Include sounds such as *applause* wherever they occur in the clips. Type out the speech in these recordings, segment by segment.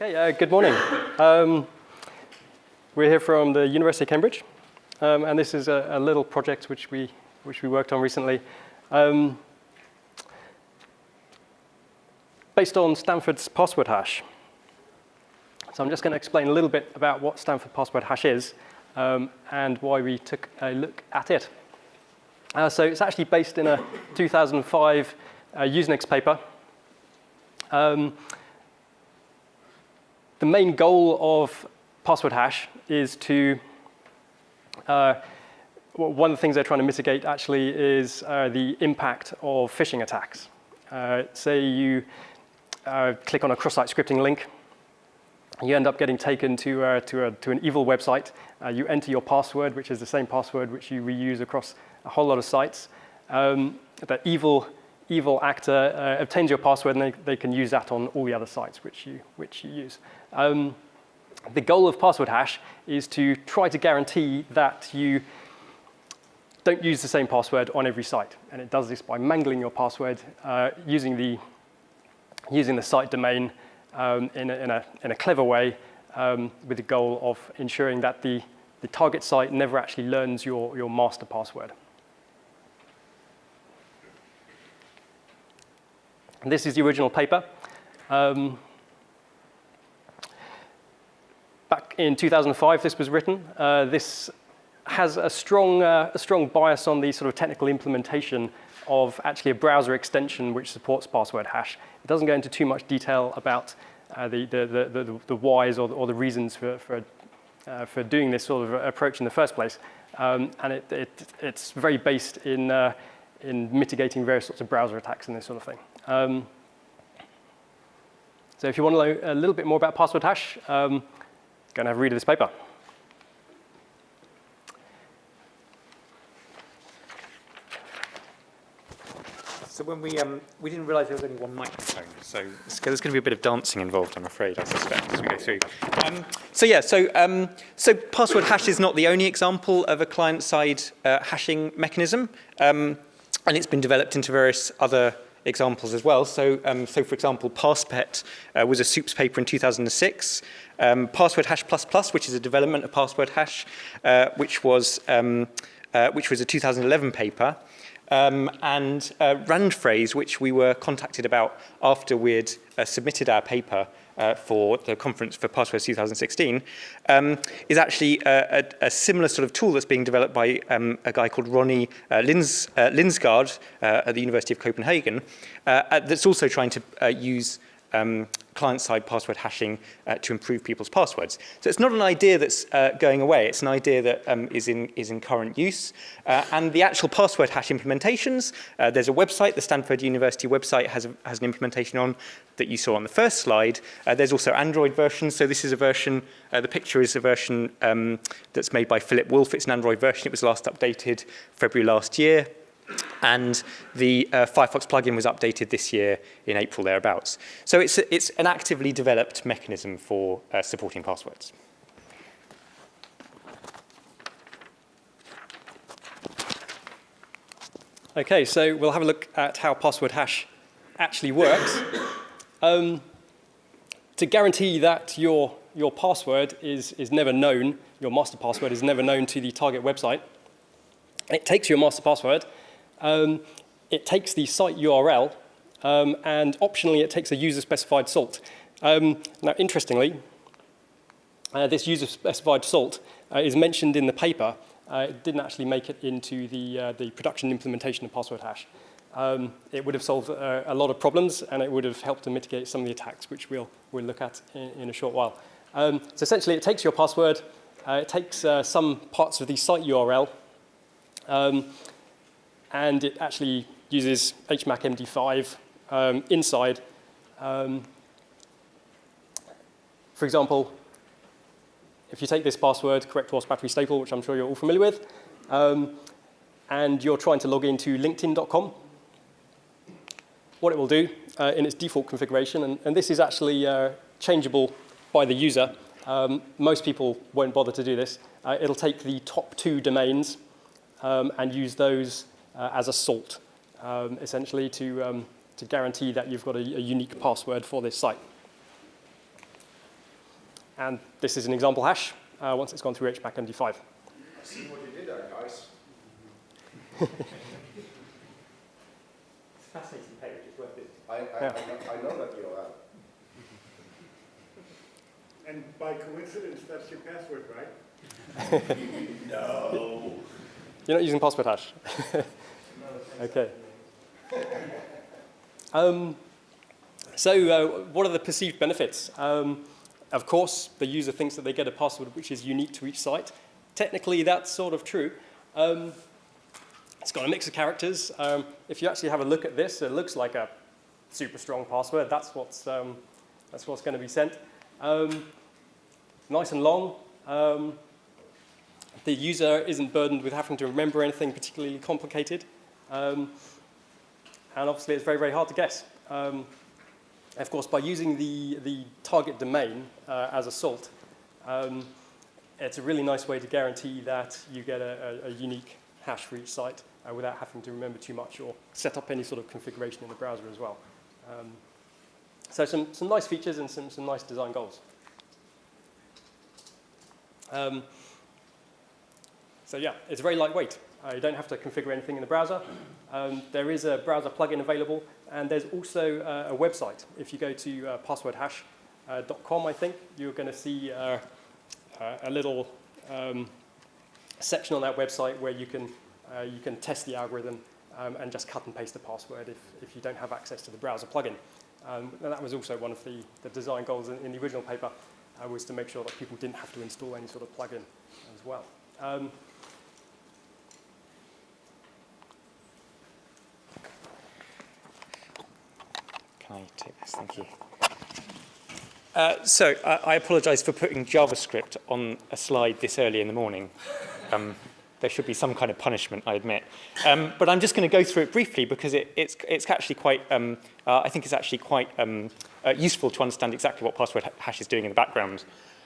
Okay, uh, good morning. Um, we're here from the University of Cambridge, um, and this is a, a, little project which we, which we worked on recently. Um, based on Stanford's password hash. So I'm just going to explain a little bit about what Stanford password hash is um, and why we took a look at it. Uh, so it's actually based in a 2005 uh, Usenix paper. The main goal of password hash is to, uh, one of the things they're trying to mitigate actually is uh, the impact of phishing attacks. Uh, say you uh, click on a cross-site scripting link, you end up getting taken to, uh, to, a, to an evil website. Uh, you enter your password, which is the same password which you reuse across a whole lot of sites. Um, that evil, evil actor obtains your password and they, they can use that on all the other sites which you, which you use. Um, the goal of password hash is to try to guarantee that you don't use the same password on every site. And it does this by mangling your password uh, using, the, using the site domain um, in, a, in, a, in, a, clever way um, with the goal of ensuring that the, the target site never actually learns your, your master password. And this is the original paper. Um, back in 2005, this was written. Uh, this has a strong, uh, a strong bias on the sort of technical implementation of actually a browser extension which supports password hash. It doesn't go into too much detail about uh, the, the, the, the, the whys or the, or the reasons for, for, uh, for doing this sort of approach in the first place. Um, and it, it, it's very based in, uh, in mitigating various sorts of browser attacks and this sort of thing. Um, so if you want to know a little bit more about password hash, um, Go and have a read of this paper. So when we, um, we didn't realize there was only one microphone, so there's going to be a bit of dancing involved, I'm afraid, I suspect, as we go through. Um, so yeah, so, um, so password hash is not the only example of a client-side uh, hashing mechanism, um, and it's been developed into various other examples as well. So, um, so for example, PassPet uh, was a SOUPS paper in 2006. Um, password hash plus which is a development of password hash, uh, which was um, uh, which was a 2011 paper. Um, and uh, Randphrase, which we were contacted about after we'd uh, submitted our paper uh, for the conference for passwords 2016, um, is actually a, a, a similar sort of tool that's being developed by um, a guy called Ronnie uh, Lins, uh, Lindsgaard uh, at the University of Copenhagen uh, that's also trying to uh, use um, client-side password hashing uh, to improve people's passwords. So it's not an idea that's uh, going away, it's an idea that um, is, in, is in current use. Uh, and the actual password hash implementations, uh, there's a website, the Stanford University website has, a, has an implementation on that you saw on the first slide. Uh, there's also Android versions, so this is a version, uh, the picture is a version um, that's made by Philip Wolf, it's an Android version, it was last updated February last year. And the uh, Firefox plugin was updated this year in April thereabouts. So it's, a, it's an actively developed mechanism for uh, supporting passwords. Okay, so we'll have a look at how password hash actually works. Um, to guarantee that your, your password is, is never known, your master password is never known to the target website, it takes your master password um, it takes the site URL um, and optionally it takes a user-specified salt. Um, now, interestingly, uh, this user-specified salt uh, is mentioned in the paper. Uh, it didn't actually make it into the, uh, the production implementation of password hash. Um, it would have solved uh, a lot of problems and it would have helped to mitigate some of the attacks, which we'll, we'll look at in, in a short while. Um, so essentially, it takes your password, uh, it takes some parts of the site URL, um, and it actually uses HMAC MD5 um, inside. Um, for example, if you take this password, correct horse battery staple, which I'm sure you're all familiar with, um, and you're trying to log into linkedin.com, what it will do uh, in its default configuration, and, and this is actually uh, changeable by the user. Um, most people won't bother to do this. Uh, it'll take the top two domains um, and use those uh, as a salt, um, essentially to, um, to guarantee that you've got a, a unique password for this site. And this is an example hash uh, once it's gone through HMAC MD5. I see what you did there, guys. It's a fascinating page, it's worth it. I, I, Yeah. I, know, I know that you are. And by coincidence, that's your password, right? *laughs* No. You're not using password hash? *laughs* okay. Um, so uh, what are the perceived benefits? Um, of course, the user thinks that they get a password which is unique to each site. Technically, that's sort of true. Um, it's got a mix of characters. Um, if you actually have a look at this, it looks like a super strong password. That's what's, um, that's what's going to be sent. Um, nice and long. The user isn't burdened with having to remember anything particularly complicated. Um, and obviously, it's very, very hard to guess. Um, of course, by using the, the target domain uh, as a salt, um, it's a really nice way to guarantee that you get a, a, a unique hash for each site uh, without having to remember too much or set up any sort of configuration in the browser as well. Um, so some, some nice features and some, some nice design goals. Um, so yeah, it's very lightweight. Uh, you don't have to configure anything in the browser. Um, there is a browser plugin available, and there's also uh, a website. If you go to uh, passwordhash.com, I think, you're going to see uh, uh, a little um, section on that website where you can, uh, you can test the algorithm um, and just cut and paste the password if, if you don't have access to the browser plugin. Um, and that was also one of the, the design goals in, in the original paper, uh, was to make sure that people didn't have to install any sort of plugin as well. Um, I take this? Thank you. Uh, so I, I apologize for putting JavaScript on a slide this early in the morning. Um, there should be some kind of punishment, I admit. Um, but I'm just going to go through it briefly because it, it's, it's actually quite, um, uh, I think it's actually quite um, uh, useful to understand exactly what password hash is doing in the background.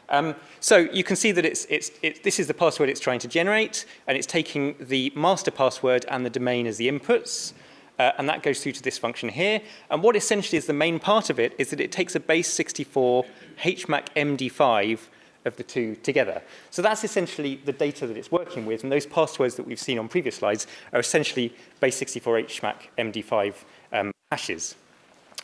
Um, so you can see that it's, it's, it, this is the password it's trying to generate, and it's taking the master password and the domain as the inputs. Uh, and that goes through to this function here. And what essentially is the main part of it is that it takes a base 64 HMAC MD5 of the two together. So that's essentially the data that it's working with, and those passwords that we've seen on previous slides are essentially base 64 HMAC MD5 um, hashes.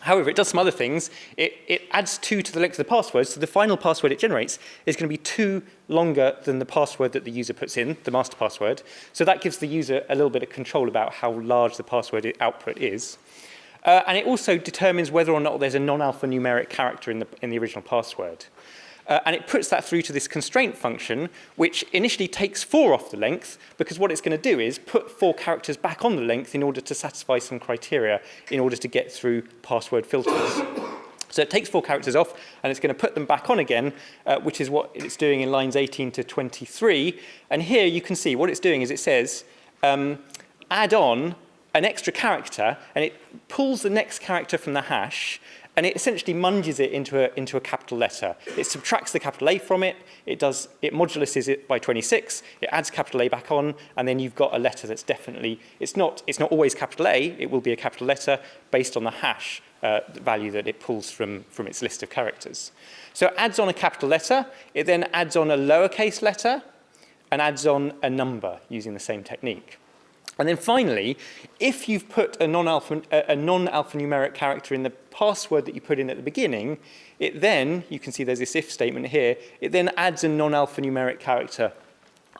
However, it does some other things. It, it adds two to the length of the password, so the final password it generates is going to be two longer than the password that the user puts in, the master password. So that gives the user a little bit of control about how large the password output is. Uh, and it also determines whether or not there's a non-alphanumeric character in the, in the original password. Uh, and it puts that through to this constraint function, which initially takes four off the length, because what it's going to do is put four characters back on the length in order to satisfy some criteria in order to get through password filters. So it takes four characters off, and it's going to put them back on again, uh, which is what it's doing in lines 18 to 23. And here you can see what it's doing is it says, um, add on an extra character, and it pulls the next character from the hash, and it essentially munges it into a, into a capital letter. It subtracts the capital A from it, it, does, it moduluses it by 26, it adds capital A back on, and then you've got a letter that's definitely, it's not, it's not always capital A, it will be a capital letter based on the hash uh, value that it pulls from, from its list of characters. So it adds on a capital letter, it then adds on a lowercase letter, and adds on a number using the same technique. And then finally, if you've put a non-alpha, a non-alphanumeric character in the password that you put in at the beginning, it then, you can see there's this if statement here, it then adds a non-alphanumeric character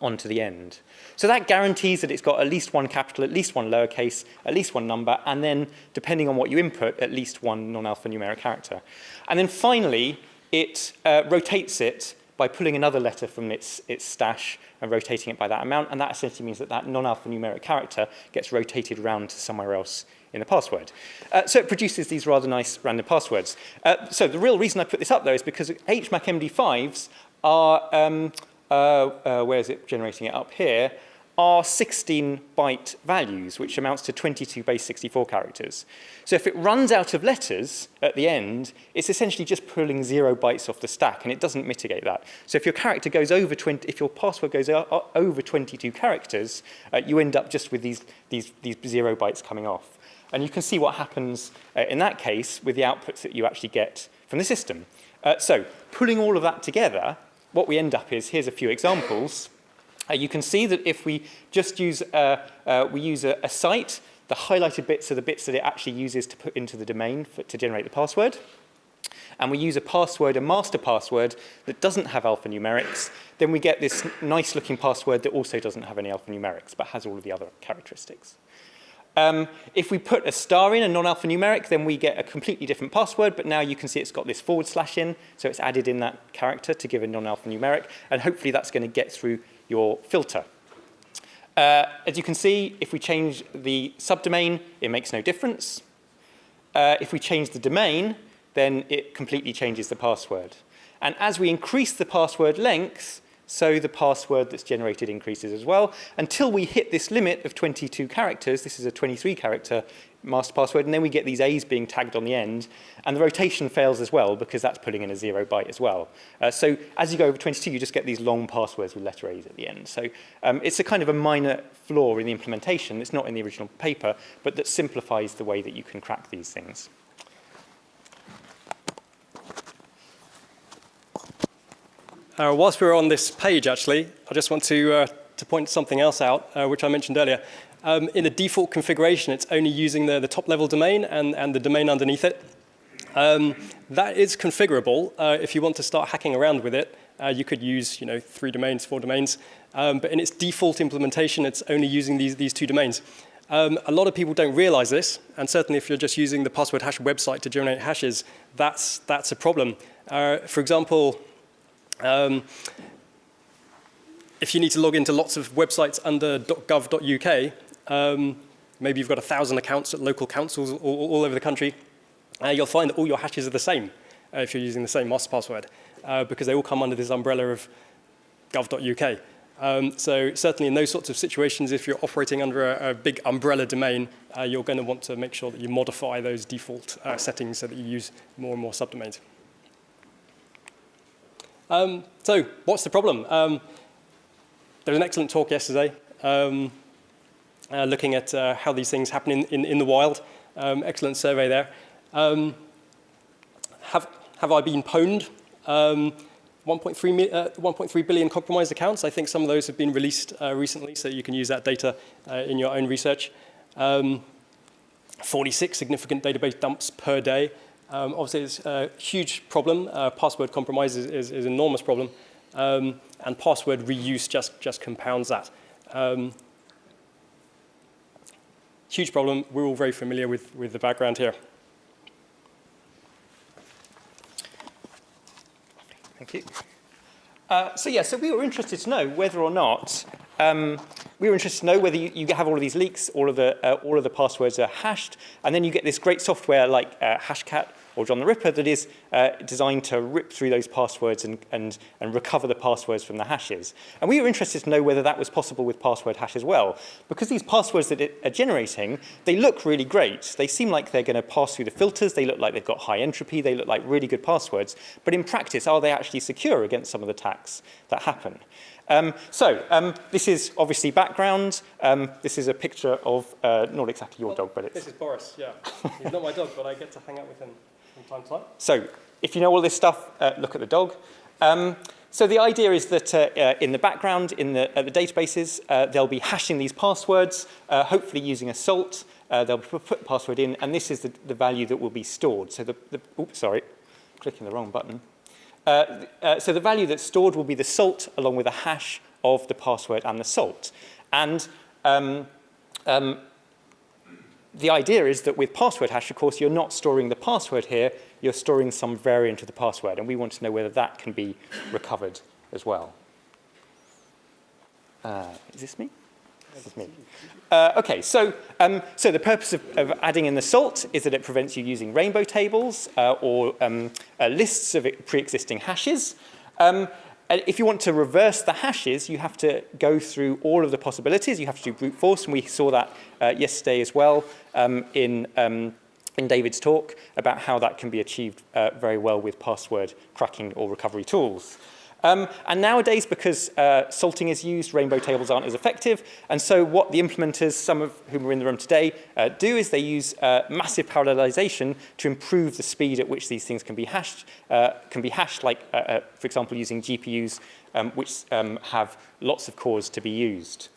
onto the end. So that guarantees that it's got at least one capital, at least one lowercase, at least one number, and then, depending on what you input, at least one non-alphanumeric character. And then finally, it uh, rotates it by pulling another letter from its, its stash and rotating it by that amount, and that essentially means that that non-alphanumeric character gets rotated around to somewhere else in the password. Uh, so it produces these rather nice random passwords. Uh, so the real reason I put this up, though, is because HMAC MD5s are, um, uh, uh, where is it generating it up here, are 16 byte values, which amounts to 22 base 64 characters. So if it runs out of letters at the end, it's essentially just pulling zero bytes off the stack, and it doesn't mitigate that. So if your character goes over 20, if your password goes over 22 characters, uh, you end up just with these, these, these zero bytes coming off. And you can see what happens uh, in that case with the outputs that you actually get from the system. Uh, so pulling all of that together, what we end up is, here's a few examples. Uh, you can see that if we just use, uh, uh, we use a, a site, the highlighted bits are the bits that it actually uses to put into the domain for, to generate the password. And we use a password, a master password, that doesn't have alphanumerics, then we get this nice looking password that also doesn't have any alphanumerics, but has all of the other characteristics. Um, if we put a star in, a non-alphanumeric, then we get a completely different password, but now you can see it's got this forward slash in, so it's added in that character to give a non-alphanumeric, and hopefully that's going to get through your filter. Uh, as you can see, if we change the subdomain, it makes no difference. Uh, if we change the domain, then it completely changes the password. And as we increase the password length, so the password that's generated increases as well, until we hit this limit of 22 characters, this is a 23 character master password, and then we get these A's being tagged on the end, and the rotation fails as well, because that's putting in a zero byte as well. Uh, so as you go over 22, you just get these long passwords with letter A's at the end. So um, it's a kind of a minor flaw in the implementation, it's not in the original paper, but that simplifies the way that you can crack these things. Uh, whilst we're on this page, actually, I just want to, uh, to point something else out, uh, which I mentioned earlier. Um, in the default configuration, it's only using the, the top level domain and, and the domain underneath it. Um, that is configurable. Uh, if you want to start hacking around with it, uh, you could use you know, three domains, four domains. Um, but in its default implementation, it's only using these, these two domains. Um, a lot of people don't realize this, and certainly if you're just using the password hash website to generate hashes, that's, that's a problem. Uh, for example, um, if you need to log into lots of websites under .gov.uk, um, maybe you've got a thousand accounts at local councils all, all over the country, uh, you'll find that all your hashes are the same uh, if you're using the same master password, uh, because they all come under this umbrella of gov.uk. Um, so certainly in those sorts of situations, if you're operating under a, a big umbrella domain, uh, you're going to want to make sure that you modify those default uh, settings so that you use more and more subdomains. Um, so what's the problem? Um, there was an excellent talk yesterday um, uh, looking at uh, how these things happen in, in, in the wild. Um, excellent survey there. Um, have, have I been pwned? Um, 1.3 uh, billion compromised accounts. I think some of those have been released uh, recently, so you can use that data uh, in your own research. 46 significant database dumps per day. Um, obviously, it's a huge problem. Password compromise is, is, is, an enormous problem. Um, and password reuse just, just compounds that. Huge problem. We're all very familiar with, with the background here. Thank you. Uh, so yeah, so we were interested to know whether or not um, we were interested to know whether you, you, have all of these leaks, all of the uh, all of the passwords are hashed, and then you get this great software like uh, Hashcat or John the Ripper that is uh, designed to rip through those passwords and, and, and recover the passwords from the hashes. And we were interested to know whether that was possible with password hash as well. Because these passwords that it are generating, they look really great. They seem like they're going to pass through the filters. They look like they've got high entropy. They look like really good passwords. But in practice, are they actually secure against some of the attacks that happen? Um, so um, this is obviously background. Um, this is a picture of, uh, not exactly your well, dog, but it's... This is Boris, yeah. He's not my dog, but I get to hang out with him So if you know all this stuff, uh, look at the dog. Um, so the idea is that uh, uh, in the background, in the, uh, the databases, uh, they'll be hashing these passwords, uh, hopefully using a salt. Uh, they'll put the password in, and this is the, the value that will be stored. So the, the oops, sorry, clicking the wrong button. Uh, uh, so the value that's stored will be the salt along with a hash of the password and the salt. And um, um, the idea is that with password hash, of course, you're not storing the password here, you're storing some variant of the password, and we want to know whether that can be recovered as well. Uh, is this me? This is me. Uh, okay, so, um, so the purpose of, of, adding in the salt is that it prevents you using rainbow tables uh, or um, uh, lists of pre-existing hashes. Um, if you want to reverse the hashes, you have to go through all of the possibilities. You have to do brute force, and we saw that uh, yesterday as well um, in, um, in David's talk about how that can be achieved uh, very well with password cracking or recovery tools. Um, and nowadays, because uh, salting is used, rainbow tables aren't as effective. And so what the implementers, some of whom are in the room today, uh, do is they use uh, massive parallelization to improve the speed at which these things can be hashed, uh, can be hashed like, uh, uh, for example, using GPUs, um, which um, have lots of cores to be used.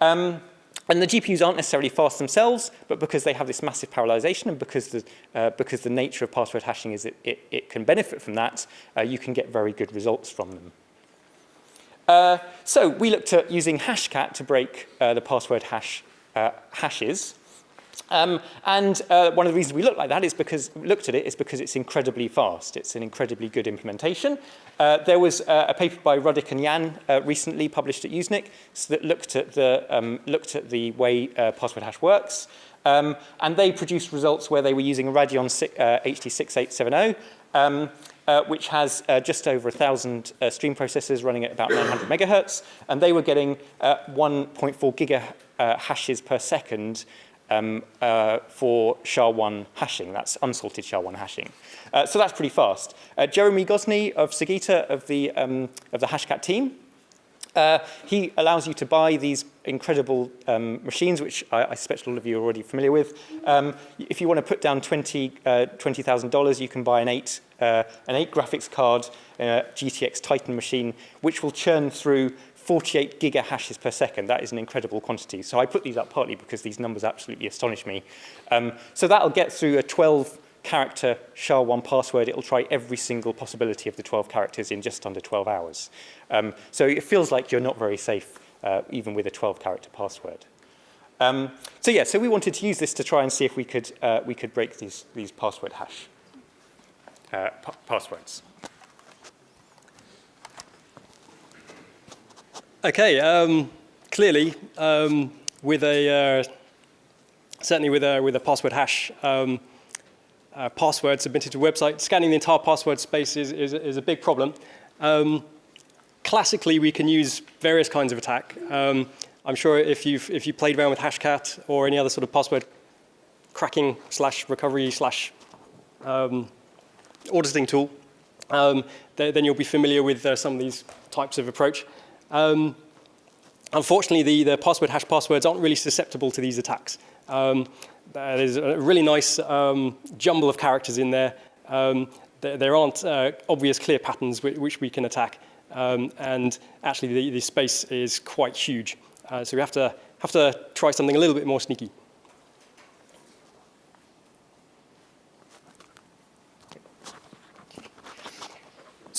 Um, and the GPUs aren't necessarily fast themselves, but because they have this massive parallelization and because the, uh, because the nature of password hashing is it, it, it can benefit from that, uh, you can get very good results from them. Uh, so we looked at using Hashcat to break uh, the password hash uh, hashes. Um, and uh, one of the reasons we looked like that is because looked at it is because it's incredibly fast. It's an incredibly good implementation. Uh, there was uh, a paper by Ruddick and Yan uh, recently published at Usenet so that looked at the um, looked at the way uh, password hash works. Um, and they produced results where they were using a Radeon uh, HD6870, um, uh, which has uh, just over 1,000 uh, stream processors running at about 900 megahertz, and they were getting uh, 1.4 giga uh, hashes per second um, uh, for SHA-1 hashing. That's unsalted SHA-1 hashing. Uh, so that's pretty fast. Uh, Jeremy Gosney of Sagita of the, um, of the Hashcat team, uh, he allows you to buy these incredible um, machines, which I, I suspect all of you are already familiar with. Um, if you want to put down $20,000, uh, $20, you can buy an 8, uh, an 8 graphics card, uh, GTX Titan machine, which will churn through 48 giga hashes per second. That is an incredible quantity. So I put these up partly because these numbers absolutely astonish me. Um, so that'll get through a 12 character SHA-1 password. It'll try every single possibility of the 12 characters in just under 12 hours. Um, so it feels like you're not very safe uh, even with a 12 character password. Um, so yeah, so we wanted to use this to try and see if we could, uh, we could break these, these password hash uh, passwords. Okay, um, clearly, um, with a, uh, certainly with a, with a password hash, um, uh, password submitted to a website, scanning the entire password space is, is, is a big problem. Um, classically, we can use various kinds of attack. Um, I'm sure if you've, if you played around with Hashcat or any other sort of password cracking slash recovery slash um, auditing tool, um, th then you'll be familiar with uh, some of these types of approach. Um, unfortunately, the, the password hash passwords aren't really susceptible to these attacks. Um, there's a really nice um, jumble of characters in there. Um, there, there, aren't uh, obvious clear patterns which, we can attack. Um, and actually, the, the, space is quite huge. Uh, so we have to, have to try something a little bit more sneaky.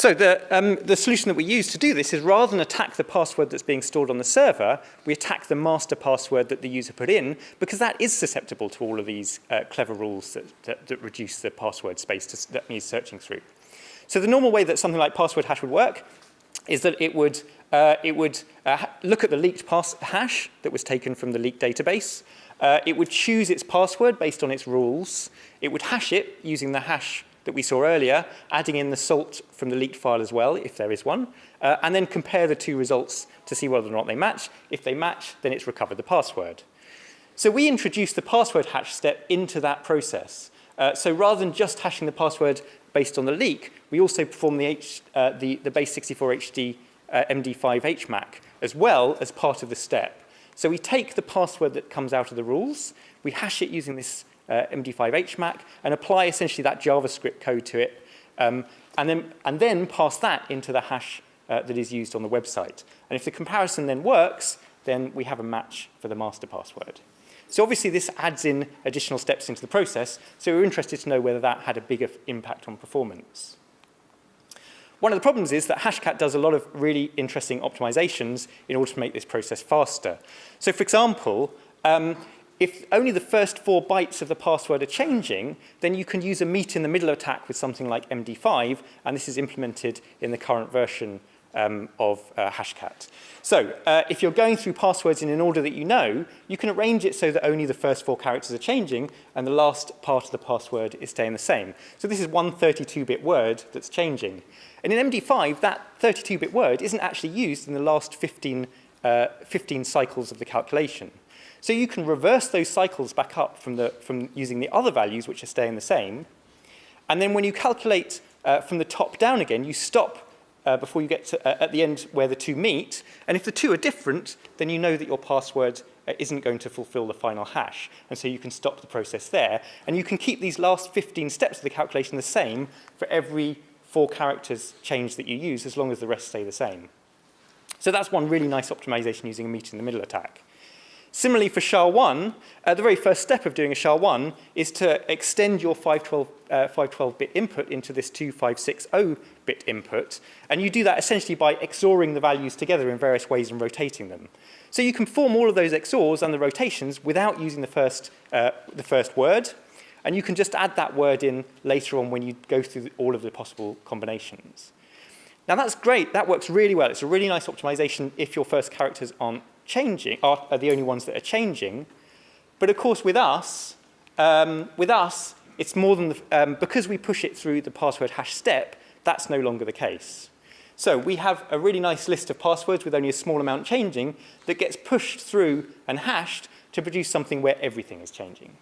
So the, um, the solution that we use to do this is rather than attack the password that's being stored on the server, we attack the master password that the user put in because that is susceptible to all of these uh, clever rules that, that, that, reduce the password space to, that needs searching through. So the normal way that something like password hash would work is that it would, uh, it would uh, look at the leaked pass hash that was taken from the leaked database. Uh, it would choose its password based on its rules. It would hash it using the hash that we saw earlier, adding in the salt from the leaked file as well, if there is one, uh, and then compare the two results to see whether or not they match. If they match, then it's recovered the password. So we introduced the password hash step into that process. Uh, so rather than just hashing the password based on the leak, we also perform the, H, uh, the, the base 64HD uh, MD5 HMAC as well as part of the step. So we take the password that comes out of the rules, we hash it using this uh, MD5 HMAC and apply essentially that JavaScript code to it um, and, then, and then pass that into the hash uh, that is used on the website. And if the comparison then works, then we have a match for the master password. So obviously this adds in additional steps into the process, so we're interested to know whether that had a bigger impact on performance. One of the problems is that Hashcat does a lot of really interesting optimizations in order to make this process faster. So for example, um, if only the first four bytes of the password are changing, then you can use a meet in the middle attack with something like MD5, and this is implemented in the current version um, of uh, Hashcat. So uh, if you're going through passwords in an order that you know, you can arrange it so that only the first four characters are changing and the last part of the password is staying the same. So this is one 32-bit word that's changing. And in MD5, that 32-bit word isn't actually used in the last 15, uh, 15 cycles of the calculation. So you can reverse those cycles back up from, the, from using the other values, which are staying the same. And then when you calculate uh, from the top down again, you stop uh, before you get to, uh, at the end where the two meet. And if the two are different, then you know that your password uh, isn't going to fulfill the final hash. And so you can stop the process there. And you can keep these last 15 steps of the calculation the same for every four characters change that you use, as long as the rest stay the same. So that's one really nice optimization using a meet in the middle attack. Similarly for SHA-1, uh, the very first step of doing a SHA-1 is to extend your 512, uh, 512-bit input into this 2560-bit input, and you do that essentially by XORing the values together in various ways and rotating them. So you can form all of those XORs and the rotations without using the first, uh, the first word, and you can just add that word in later on when you go through all of the possible combinations. Now that's great, that works really well. It's a really nice optimization if your first characters aren't changing, are, are the only ones that are changing. But of course with us, um, with us, it's more than, the, um, because we push it through the password hash step, that's no longer the case. So we have a really nice list of passwords with only a small amount changing that gets pushed through and hashed to produce something where everything is changing.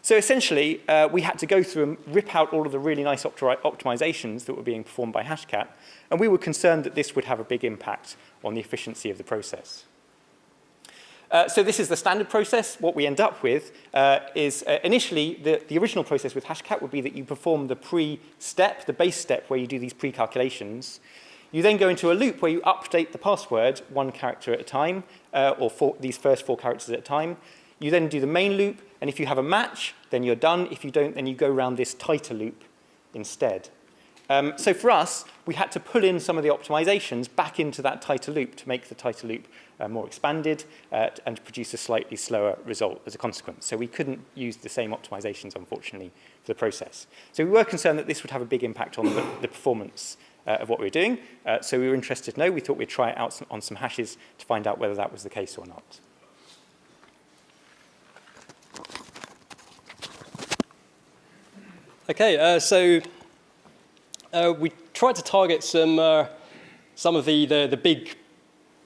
So essentially, uh, we had to go through and rip out all of the really nice opti optimizations that were being performed by Hashcat, and we were concerned that this would have a big impact on the efficiency of the process. Uh, so this is the standard process. What we end up with uh, is uh, initially the, the original process with Hashcat would be that you perform the pre-step, the base step where you do these pre-calculations. You then go into a loop where you update the password one character at a time, uh, or four, these first four characters at a time. You then do the main loop, and if you have a match, then you're done. If you don't, then you go around this tighter loop instead. Um, so for us, we had to pull in some of the optimizations back into that tighter loop to make the tighter loop uh, more expanded uh, and produce a slightly slower result as a consequence. So we couldn't use the same optimizations, unfortunately, for the process. So we were concerned that this would have a big impact on the, the performance uh, of what we were doing. Uh, so we were interested to know. We thought we'd try it out some, on some hashes to find out whether that was the case or not. Okay, uh, so uh, we tried to target some, uh, some of the, the, the, big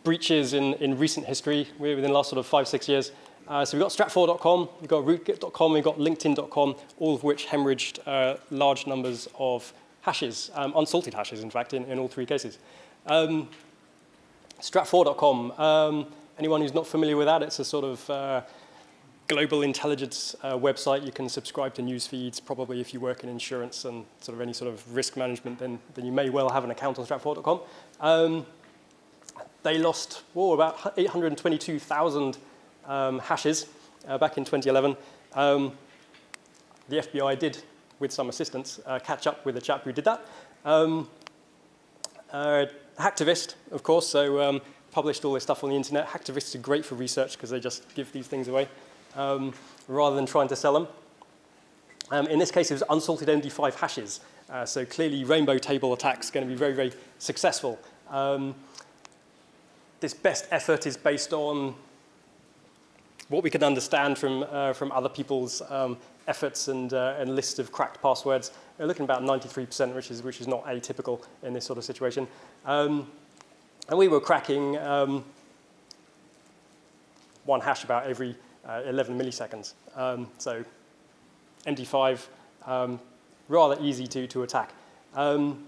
breaches in, in recent history within the last sort of five, six years. Uh, so we've got strat4.com, we've got rootkit.com, we've got linkedin.com, all of which hemorrhaged uh, large numbers of hashes, um, unsalted hashes, in fact, in, in all three cases. Um, strat4.com, um, anyone who's not familiar with that, it's a sort of uh, global intelligence uh, website. You can subscribe to news feeds. Probably if you work in insurance and sort of any sort of risk management, then, then you may well have an account on strat4.com. They lost whoa, about 822,000 um, hashes uh, back in 2011. Um, the FBI did, with some assistance, uh, catch up with the chap who did that. Um, uh, Hacktivist, of course, so um, published all this stuff on the internet. Hacktivists are great for research because they just give these things away um, rather than trying to sell them. Um, in this case, it was unsalted MD5 hashes. Uh, so clearly, rainbow table attacks going to be very, very successful. Um, this best effort is based on what we can understand from, uh, from other people's um, efforts and, uh, and lists of cracked passwords. We're looking about 93%, which is, which is not atypical in this sort of situation. Um, and we were cracking um, one hash about every uh, 11 milliseconds. Um, so MD5, um, rather easy to, to attack. Um,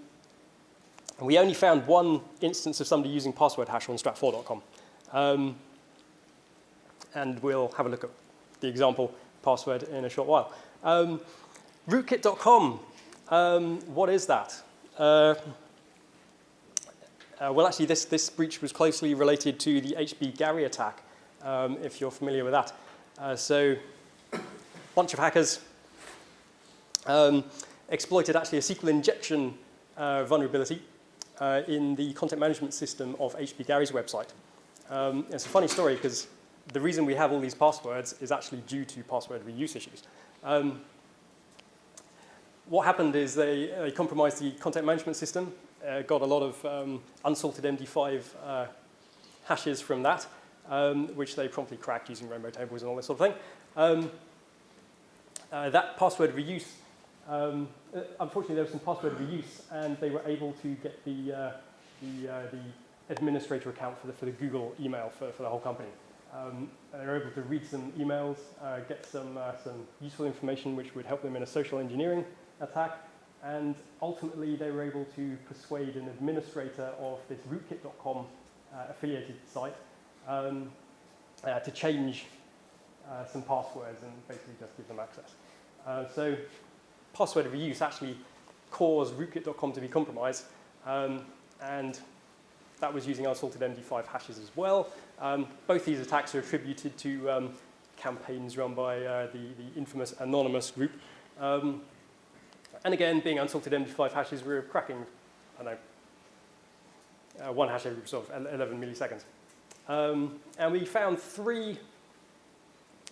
we only found one instance of somebody using password hash on strat4.com. Um, and we'll have a look at the example password in a short while. Um, rootkit.com, um, what is that? Uh, uh, well, actually, this, this breach was closely related to the HB Gary attack, um, if you're familiar with that. Uh, so a bunch of hackers um, exploited actually a SQL injection uh, vulnerability uh, in the content management system of HP Gary's website. Um, it's a funny story because the reason we have all these passwords is actually due to password reuse issues. Um, what happened is they, they, compromised the content management system, uh, got a lot of um, unsalted MD5 uh, hashes from that, um, which they promptly cracked using rainbow tables and all this sort of thing. Um, uh, that password reuse, um, uh, unfortunately there was some password reuse and they were able to get the, uh, the, uh, the administrator account for the, for the Google email for, for the whole company. Um, they were able to read some emails, uh, get some, uh, some useful information which would help them in a social engineering attack, And ultimately, they were able to persuade an administrator of this rootkit.com uh, affiliated site um, to change some passwords and basically just give them access. So password reuse actually caused rootkit.com to be compromised, um, and that was using unsalted MD5 hashes as well. Um, both these attacks are attributed to um, campaigns run by uh, the, the infamous Anonymous group. Um, and again, being unsalted MD5 hashes, we were cracking, I don't know, uh, one hash every sort of 11 milliseconds. Um, and we found three,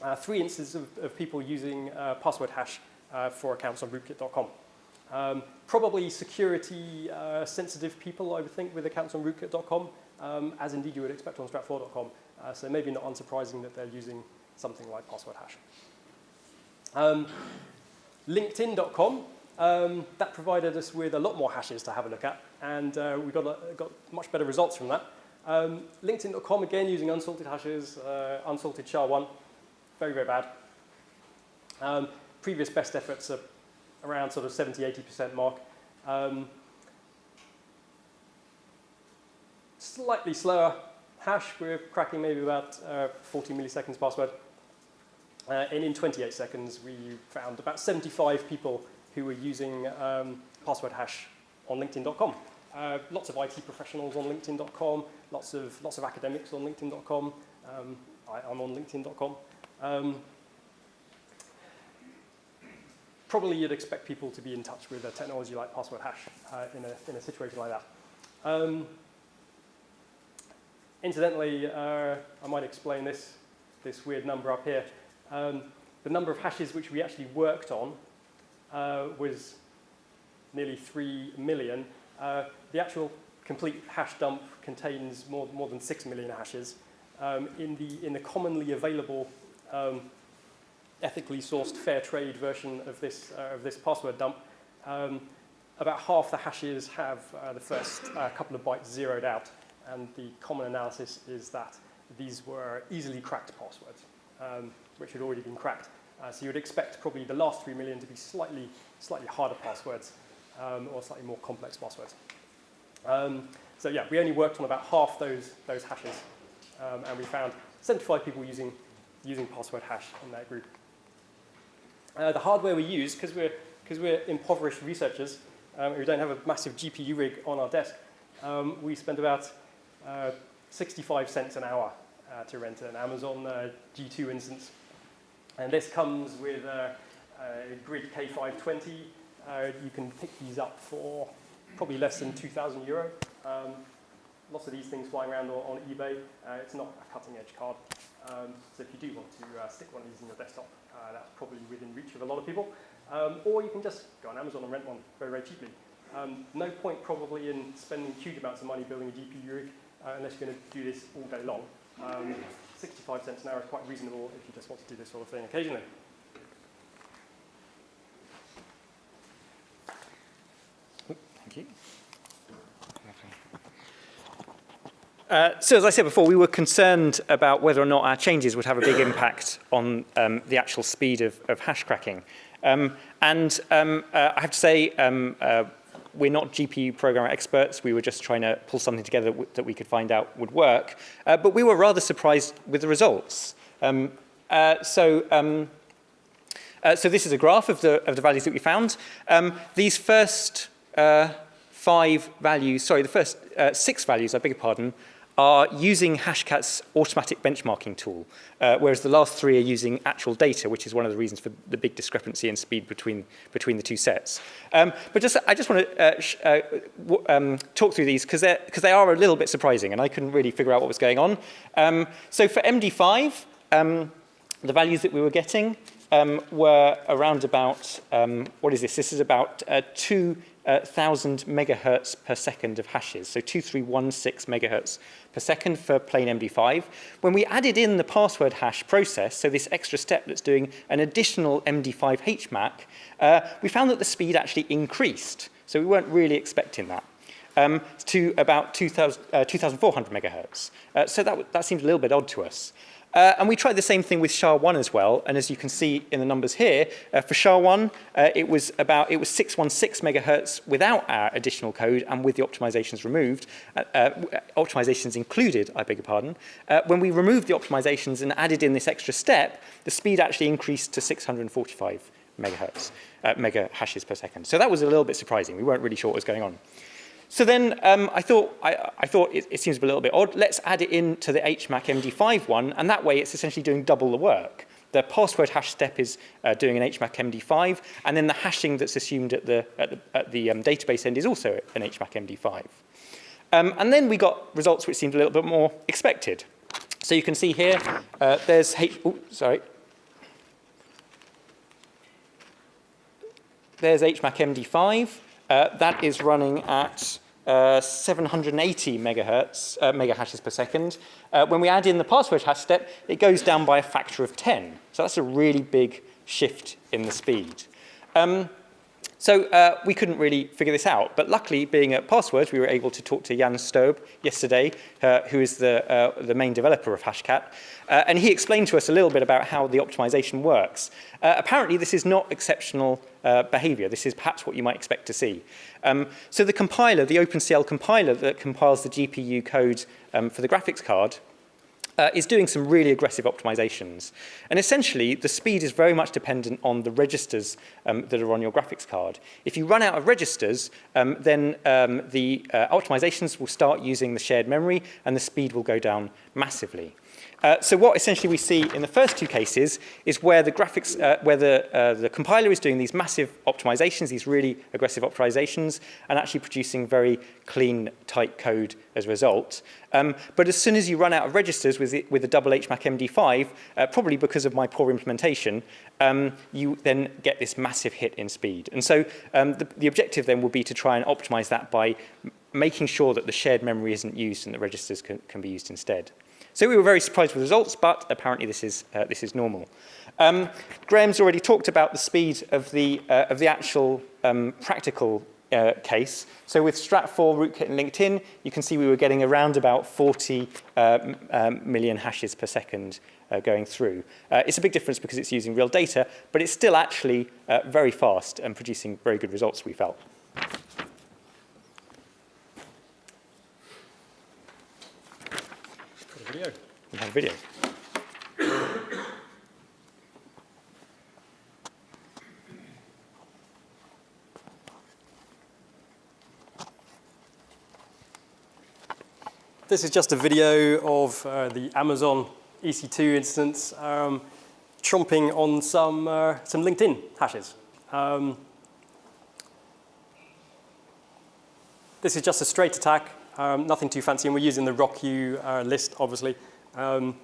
uh, three instances of, of people using uh, password hash uh, for accounts on rootkit.com. Um, probably security uh, sensitive people, I would think, with accounts on rootkit.com, um, as indeed you would expect on strat4.com. Uh, so maybe not unsurprising that they're using something like password hash. Um, LinkedIn.com, um, that provided us with a lot more hashes to have a look at, and uh, we got, a, got much better results from that. Um, LinkedIn.com, again, using unsalted hashes, uh, unsalted SHA-1, very, very bad. Previous best efforts are around sort of 70, 80% mark. Um, slightly slower hash, we're cracking maybe about uh, 40 milliseconds password. Uh, and in 28 seconds, we found about 75 people who were using um, password hash on LinkedIn.com. Uh, lots of IT professionals on LinkedIn.com, lots of, lots of academics on LinkedIn.com. Um, I, am on LinkedIn.com. Um, probably you'd expect people to be in touch with a technology like password hash uh, in, a, in a situation like that. Um, incidentally, uh, I might explain this, this weird number up here. Um, the number of hashes which we actually worked on uh, was nearly 3 million. Uh, the actual complete hash dump contains more, more than 6 million hashes. Um, in, the, in the commonly available um, ethically sourced fair trade version of this, uh, of this password dump, um, about half the hashes have uh, the first uh, couple of bytes zeroed out. And the common analysis is that these were easily cracked passwords, um, which had already been cracked. Uh, so you would expect probably the last 3 million to be slightly, slightly harder passwords um, or slightly more complex passwords. Um, so yeah, we only worked on about half those, those hashes. Um, and we found 75 people using, using password hash in that group. Uh, the hardware we use, because we're, cause we're impoverished researchers, um, we don't have a massive GPU rig on our desk, um, we spend about uh, 65 cents an hour uh, to rent an Amazon uh, G2 instance. And this comes with a, a Grid K520. Uh, you can pick these up for probably less than 2,000 euro. Um, lots of these things flying around on, on eBay. Uh, it's not a cutting edge card. Um, so if you do want to uh, stick one of these in your desktop, uh, that's probably within reach of a lot of people. Um, or you can just go on Amazon and rent one very, very cheaply. Um, no point probably in spending huge amounts of money building a GPU rig uh, unless you're going to do this all day long. Um, 65 cents an hour is quite reasonable if you just want to do this sort of thing occasionally. Thank you. Uh, so as I said before, we were concerned about whether or not our changes would have a big impact on um, the actual speed of, of hash cracking. Um, and um, uh, I have to say, um, uh, we're not GPU programmer experts. We were just trying to pull something together that we could find out would work. Uh, but we were rather surprised with the results. Um, uh, so, um, so this is a graph of the, of the values that we found. these first five values, sorry, the first six values, I beg your pardon, are using Hashcat's automatic benchmarking tool, uh, whereas the last three are using actual data, which is one of the reasons for the big discrepancy in speed between, between the two sets. Um, but just, I just want to uh, uh, um, talk through these because they are a little bit surprising and I couldn't really figure out what was going on. Um, so for MD5, um, the values that we were getting um, were around about, um, what is this? This is about uh, two uh, megahertz per second of hashes, so 2316 megahertz per second for plain MD5. When we added in the password hash process, so this extra step that's doing an additional MD5 HMAC, uh, we found that the speed actually increased. So we weren't really expecting that. Um, to about 2,400 uh, megahertz. Uh, so that, that seemed a little bit odd to us. Uh, and we tried the same thing with SHA-1 as well. And as you can see in the numbers here, uh, for SHA-1, uh, it was about it was 616 megahertz without our additional code and with the optimizations removed, uh, uh, optimizations included, I beg your pardon. Uh, when we removed the optimizations and added in this extra step, the speed actually increased to 645 megahertz, mega hashes per second. So that was a little bit surprising. We weren't really sure what was going on. So then um, I thought, I, I thought it, it, seems a little bit odd. Let's add it into the HMAC MD5 one, and that way it's essentially doing double the work. The password hash step is uh, doing an HMAC MD5, and then the hashing that's assumed at the, at the, at the um, database end is also an HMAC MD5. Um, and then we got results which seemed a little bit more expected. So you can see here, uh, there's H, ooh, sorry. There's HMAC MD5. Uh, that is running at uh, 780 megahertz, uh, mega hashes per second. Uh, when we add in the password hash step, it goes down by a factor of 10. So that's a really big shift in the speed. Um, so uh, we couldn't really figure this out, but luckily, being at Passwords, we were able to talk to Jan Stobe yesterday, uh, who is the, uh, the main developer of Hashcat, uh, and he explained to us a little bit about how the optimization works. Uh, apparently, this is not exceptional uh, behavior. This is perhaps what you might expect to see. Um, so the compiler, the OpenCL compiler that compiles the GPU code um, for the graphics card, uh, is doing some really aggressive optimizations. And essentially, the speed is very much dependent on the registers um, that are on your graphics card. If you run out of registers, um, then um, the uh, optimizations will start using the shared memory and the speed will go down massively. Uh, so what essentially we see in the first two cases is where the graphics, uh, where the, uh, the compiler is doing these massive optimizations, these really aggressive optimizations, and actually producing very clean, tight code as a result. Um, but as soon as you run out of registers with, it, with the double HMAC MD5, uh, probably because of my poor implementation, um, you then get this massive hit in speed. And so um, the, the objective then will be to try and optimize that by making sure that the shared memory isn't used and the registers can, can be used instead. So we were very surprised with results, but apparently this is, uh, this is normal. Um, Graham's already talked about the speed of the, uh, of the actual um, practical uh, case. So with Strat4, Rootkit, and LinkedIn, you can see we were getting around about 40 uh, um, million hashes per second uh, going through. Uh, it's a big difference because it's using real data, but it's still actually uh, very fast and producing very good results, we felt. Video. We have video. This is just a video of uh, the Amazon EC2 instance um, chomping on some, uh, some LinkedIn hashes. Um, this is just a straight attack um, nothing too fancy, and we're using the RockU uh, list, obviously. Um,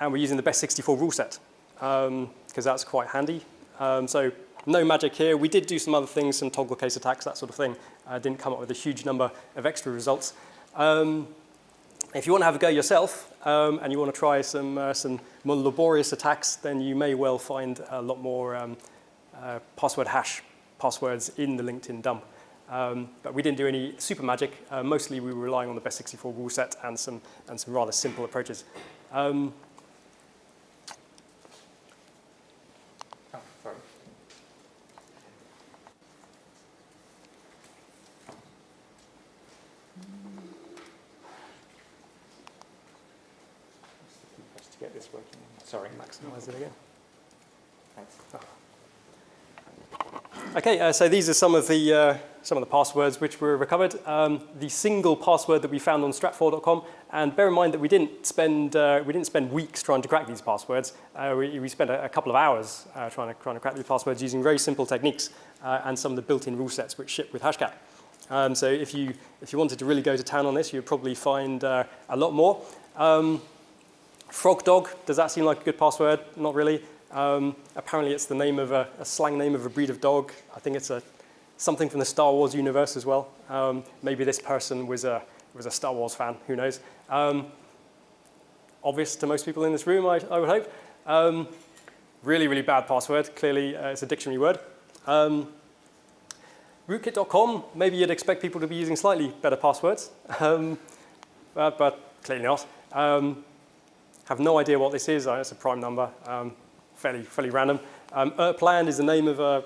and we're using the best 64 rule set, because um, that's quite handy. Um, so no magic here. We did do some other things, some toggle case attacks, that sort of thing. Uh, didn't come up with a huge number of extra results. Um, if you want to have a go yourself, um, and you want to try some, uh, some more laborious attacks, then you may well find a lot more uh, password hash passwords in the LinkedIn dump. Um, but we didn't do any super magic. Uh, mostly we were relying on the best 64 rule set and some, and some rather simple approaches. Um, oh, sorry. to get this working. Sorry, maximize it again. Thanks. Oh. Okay, uh, so these are some of the uh, some of the passwords which were recovered. Um, the single password that we found on strat4.com, and bear in mind that we didn't spend uh, we didn't spend weeks trying to crack these passwords. Uh, we, we spent a, a, couple of hours uh, trying to trying to crack these passwords using very simple techniques uh, and some of the built-in rule sets which ship with Hashcat. Um, so if you if you wanted to really go to town on this, you'd probably find a lot more. Um, Frog dog, does that seem like a good password? Not really. Um, apparently it's the name of a, a, slang name of a breed of dog. I think it's a, something from the Star Wars universe as well. Um, maybe this person was a, was a Star Wars fan, who knows. Um, obvious to most people in this room, I, I would hope. Um, really, really bad password. Clearly, uh, it's a dictionary word. Um, rootkit.com, maybe you'd expect people to be using slightly better passwords. Um, uh, but clearly not. Um, have no idea what this is. Uh, It's a prime number, um, fairly, fairly random. Um, Erpland is the name of a,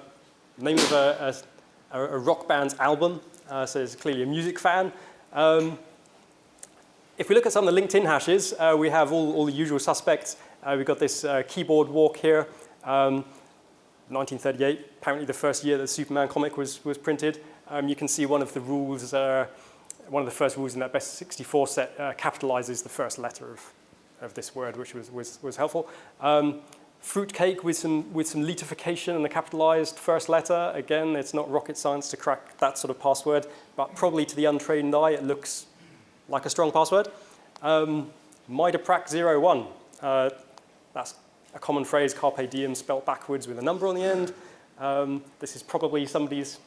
name of a, a, a rock band's album, uh, so he's clearly a music fan. Um, if we look at some of the LinkedIn hashes, uh, we have all, all the usual suspects. Uh, we've got this uh, keyboard walk here, um, 1938, apparently the first year that the Superman comic was, was printed. Um, you can see one of the rules, uh, one of the first rules in that best 64 set uh, capitalizes the first letter of, of this word, which was, was, was helpful. Fruitcake with some, with some litification and the capitalized first letter. Again, it's not rocket science to crack that sort of password, but probably to the untrained eye, it looks like a strong password. Um, MIDAPRAC01, uh, that's a common phrase, carpe diem spelt backwards with a number on the end. Um, this is probably somebody's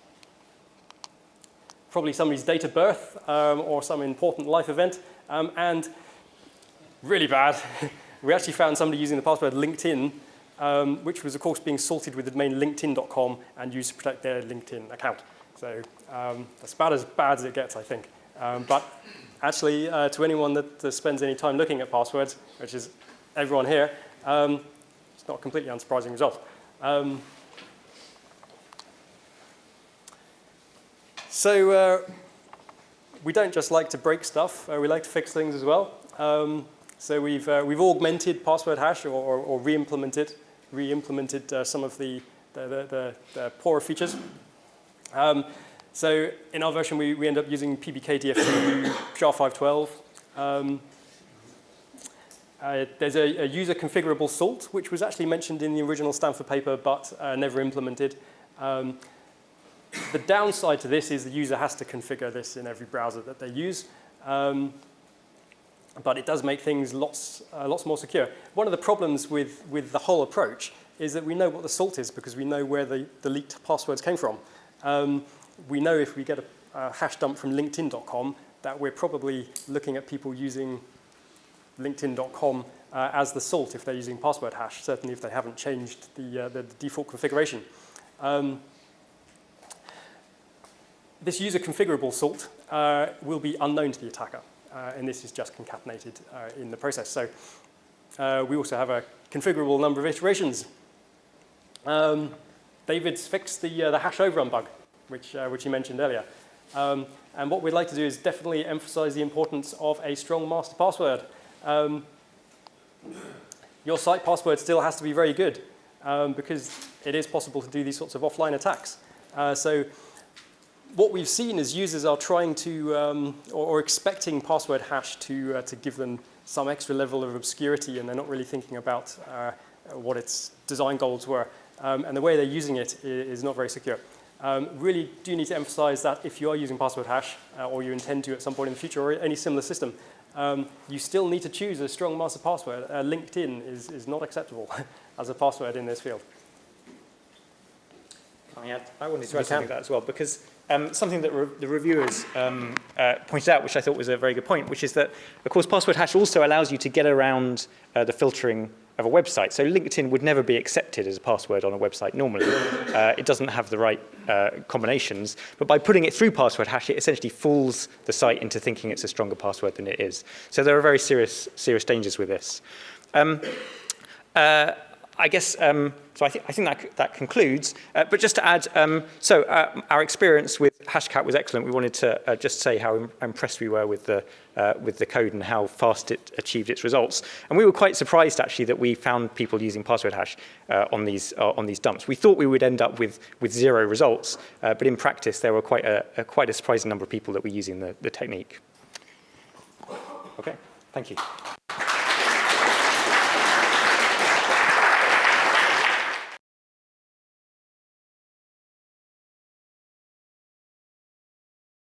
probably somebody's date of birth um, or some important life event. Um, and really bad, *laughs* we actually found somebody using the password LinkedIn, um, which was of course being sorted with the domain linkedin.com and used to protect their LinkedIn account. So um, that's about as bad as it gets, I think. Um, but actually, uh, to anyone that, that, spends any time looking at passwords, which is everyone here, um, it's not a completely unsurprising result. Um, so uh, we don't just like to break stuff, uh, we like to fix things as well. Um, so we've, uh, we've augmented password hash or, or, or re-implemented, re-implemented uh, some of the, the, the, the poorer features. Um, so in our version, we, we end up using PBKDF2 SHA-512. *coughs* Um, uh, there's a, a, user configurable salt, which was actually mentioned in the original Stanford paper, but uh, never implemented. Um, the downside to this is the user has to configure this in every browser that they use. Um, but it does make things lots, uh, lots more secure. One of the problems with, with the whole approach is that we know what the salt is because we know where the, the leaked passwords came from. Um, we know if we get a, a hash dump from linkedin.com that we're probably looking at people using linkedin.com uh, as the salt if they're using password hash, certainly if they haven't changed the, uh, the, default configuration. Um, this user configurable salt uh, will be unknown to the attacker, and this is just concatenated uh, in the process. So uh, we also have a configurable number of iterations. Um, David's fixed the, the hash overrun bug which, uh, which you mentioned earlier. Um, and what we'd like to do is definitely emphasize the importance of a strong master password. Um, your site password still has to be very good um, because it is possible to do these sorts of offline attacks. Uh, so what we've seen is users are trying to, um, or, or, expecting password hash to, uh, to give them some extra level of obscurity and they're not really thinking about uh, what its design goals were. Um, and the way they're using it is not very secure. Um, really do need to emphasize that if you are using password hash, uh, or you intend to at some point in the future, or any similar system, um, you still need to choose a strong master password. Uh, LinkedIn is, is not acceptable *laughs* as a password in this field. I, add, I wanted to add something to that as well, because um, something that re the reviewers um, uh, pointed out, which I thought was a very good point, which is that, of course, password hash also allows you to get around uh, the filtering of a website. So LinkedIn would never be accepted as a password on a website normally. Uh, it doesn't have the right uh, combinations. But by putting it through password hash, it essentially fools the site into thinking it's a stronger password than it is. So there are very serious, serious dangers with this. Um, uh, I guess, um, so I, th I, think that, that concludes. Uh, but just to add, um, so uh, our experience with Hashcat was excellent. We wanted to uh, just say how Im impressed we were with the, uh, with the code and how fast it achieved its results. And we were quite surprised, actually, that we found people using password hash uh, on, these, uh, on these dumps. We thought we would end up with, with zero results, but in practice, there were quite a, a, quite a surprising number of people that were using the, the technique. Okay, thank you.